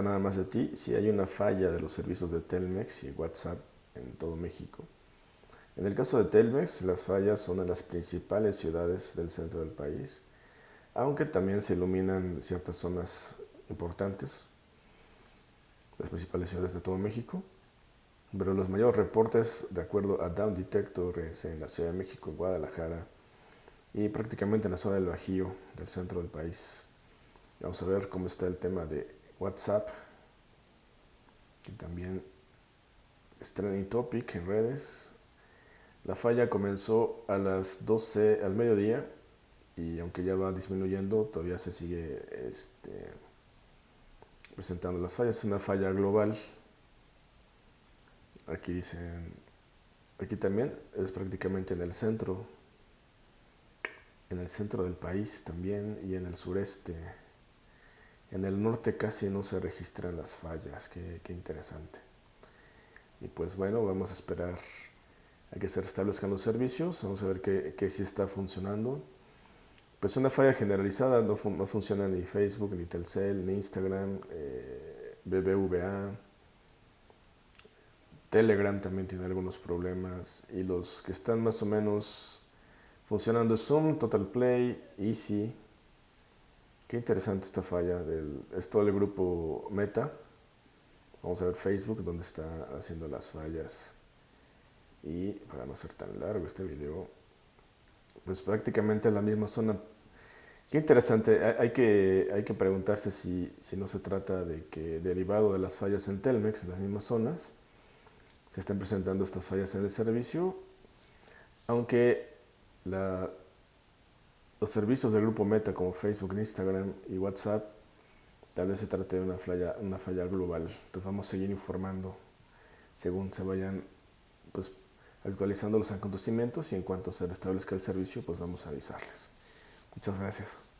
nada más de ti si hay una falla de los servicios de Telmex y WhatsApp en todo México. En el caso de Telmex, las fallas son en las principales ciudades del centro del país, aunque también se iluminan ciertas zonas importantes, las principales ciudades de todo México. Pero los mayores reportes, de acuerdo a Down Detector, es en la Ciudad de México, en Guadalajara y prácticamente en la zona del Bajío, del centro del país. Vamos a ver cómo está el tema de WhatsApp, que también es trending topic en redes. La falla comenzó a las 12 al mediodía y aunque ya va disminuyendo, todavía se sigue este, presentando las fallas. Es una falla global. Aquí dicen, aquí también es prácticamente en el centro, en el centro del país también y en el sureste. En el norte casi no se registran las fallas, qué, interesante. Y pues bueno, vamos a esperar a que se restablezcan los servicios, vamos a ver qué, qué sí está funcionando. Pues una falla generalizada, no, funciona ni Facebook, ni Telcel, ni Instagram, eh, BBVA, Telegram también tiene algunos problemas y los que están más o menos funcionando es Zoom, Total Play, Easy, Qué interesante esta falla. Del, es todo el grupo Meta. Vamos a ver Facebook, donde está haciendo las fallas. Y para no ser tan largo este video, pues prácticamente en la misma zona. Qué interesante. Hay que, hay que preguntarse si, si no se trata de que derivado de las fallas en Telmex, en las mismas zonas, se están presentando estas fallas en el servicio. Aunque la los servicios del grupo Meta como Facebook, Instagram y WhatsApp, tal vez se trate de una falla, una falla global. Entonces vamos a seguir informando según se vayan pues, actualizando los acontecimientos y en cuanto se restablezca el servicio, pues vamos a avisarles. Muchas gracias.